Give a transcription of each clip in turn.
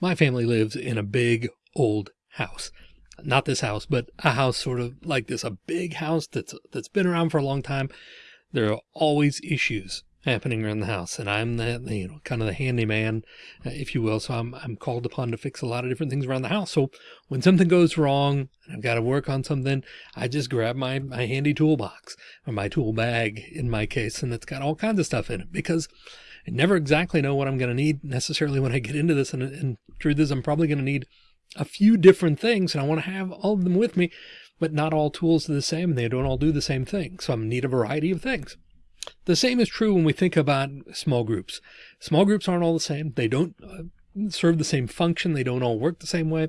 My family lives in a big old house. Not this house, but a house sort of like this, a big house that's that's been around for a long time. There are always issues happening around the house and I'm the, you know, kind of the handyman, uh, if you will. So I'm, I'm called upon to fix a lot of different things around the house. So when something goes wrong and I've got to work on something, I just grab my, my handy toolbox or my tool bag in my case. And it's got all kinds of stuff in it because I never exactly know what I'm going to need necessarily when I get into this. And, and truth is I'm probably going to need a few different things and I want to have all of them with me, but not all tools are the same. And they don't all do the same thing. So I'm need a variety of things. The same is true when we think about small groups. Small groups aren't all the same. They don't uh, serve the same function. They don't all work the same way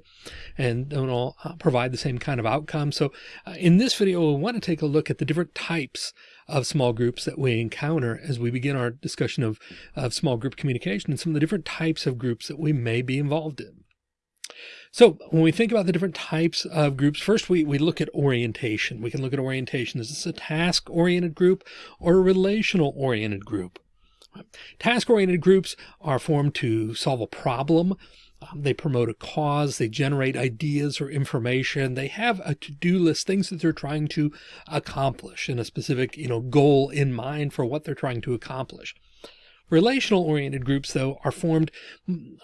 and don't all uh, provide the same kind of outcome. So uh, in this video, we want to take a look at the different types of small groups that we encounter as we begin our discussion of, of small group communication and some of the different types of groups that we may be involved in. So when we think about the different types of groups, first we, we look at orientation. We can look at orientation. Is this a task oriented group or a relational oriented group? Task oriented groups are formed to solve a problem. Um, they promote a cause. They generate ideas or information. They have a to-do list, things that they're trying to accomplish and a specific, you know, goal in mind for what they're trying to accomplish. Relational oriented groups, though, are formed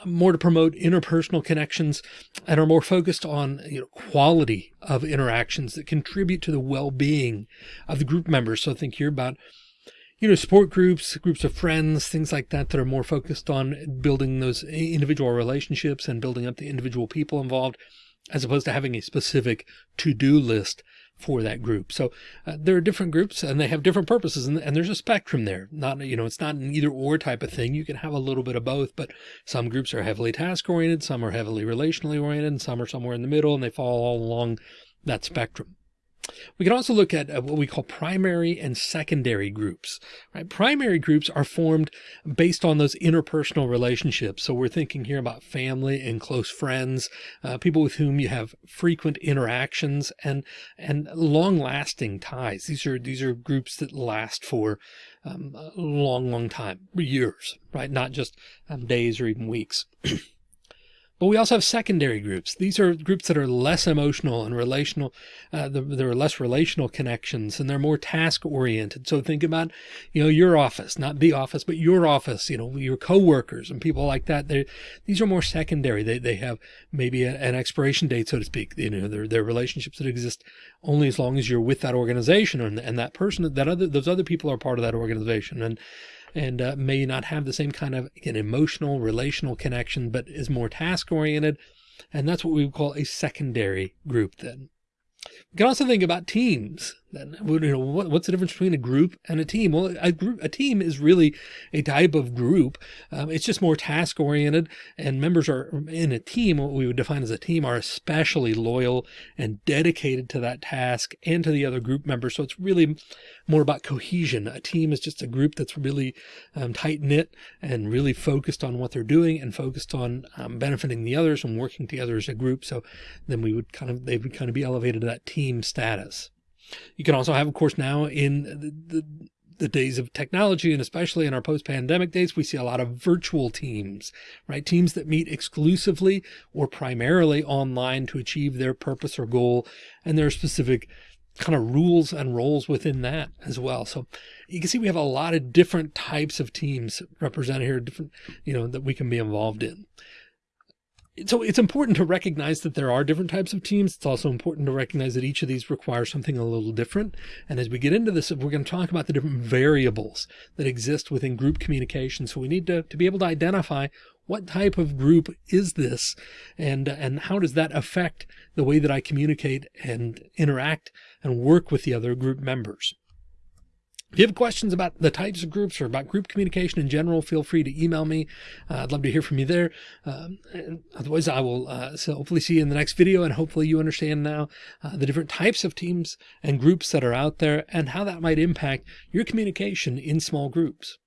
more to promote interpersonal connections and are more focused on you know, quality of interactions that contribute to the well-being of the group members. So think here about you know, support groups, groups of friends, things like that, that are more focused on building those individual relationships and building up the individual people involved, as opposed to having a specific to-do list for that group. So uh, there are different groups and they have different purposes and, and, there's a spectrum there. Not, you know, it's not an either or type of thing. You can have a little bit of both, but some groups are heavily task oriented, some are heavily relationally oriented, and some are somewhere in the middle and they fall all along that spectrum. We can also look at uh, what we call primary and secondary groups, right? Primary groups are formed based on those interpersonal relationships. So we're thinking here about family and close friends, uh, people with whom you have frequent interactions and, and long lasting ties. These are, these are groups that last for um, a long, long time, years, right? Not just um, days or even weeks. But we also have secondary groups. These are groups that are less emotional and relational. Uh, there are less relational connections and they're more task oriented. So think about, you know, your office, not the office, but your office, you know, your coworkers and people like that. They, these are more secondary. They, they have maybe a, an expiration date, so to speak. You know, they're, they're relationships that exist only as long as you're with that organization and, and that person, that other, those other people are part of that organization. And, and uh, may not have the same kind of an emotional relational connection, but is more task oriented. And that's what we would call a secondary group then. We can also think about teams. Then, you know, what, what's the difference between a group and a team? Well, a group, a team is really a type of group. Um, it's just more task oriented and members are in a team. What we would define as a team are especially loyal and dedicated to that task and to the other group members. So it's really more about cohesion. A team is just a group that's really um, tight knit and really focused on what they're doing and focused on um, benefiting the others and working together as a group. So then we would kind of, they would kind of be elevated to that team status. You can also have, of course, now in the, the, the days of technology and especially in our post-pandemic days, we see a lot of virtual teams, right? Teams that meet exclusively or primarily online to achieve their purpose or goal. And there are specific kind of rules and roles within that as well. So you can see we have a lot of different types of teams represented here, different, you know, that we can be involved in so it's important to recognize that there are different types of teams. It's also important to recognize that each of these requires something a little different. And as we get into this, we're going to talk about the different variables that exist within group communication. So we need to, to be able to identify what type of group is this and, and how does that affect the way that I communicate and interact and work with the other group members. If you have questions about the types of groups or about group communication in general, feel free to email me. Uh, I'd love to hear from you there. Um, otherwise, I will uh, so hopefully see you in the next video and hopefully you understand now uh, the different types of teams and groups that are out there and how that might impact your communication in small groups.